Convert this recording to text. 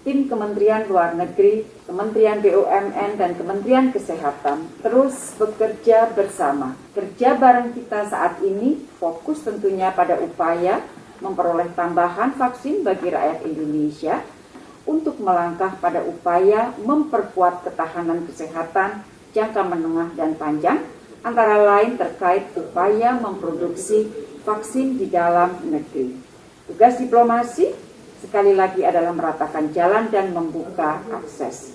tim Kementerian Luar Negeri, Kementerian BUMN, dan Kementerian Kesehatan terus bekerja bersama. Kerja bareng kita saat ini fokus tentunya pada upaya memperoleh tambahan vaksin bagi rakyat Indonesia untuk melangkah pada upaya memperkuat ketahanan kesehatan jangka menengah dan panjang, antara lain terkait upaya memproduksi vaksin di dalam negeri. Tugas diplomasi sekali lagi adalah meratakan jalan dan membuka akses.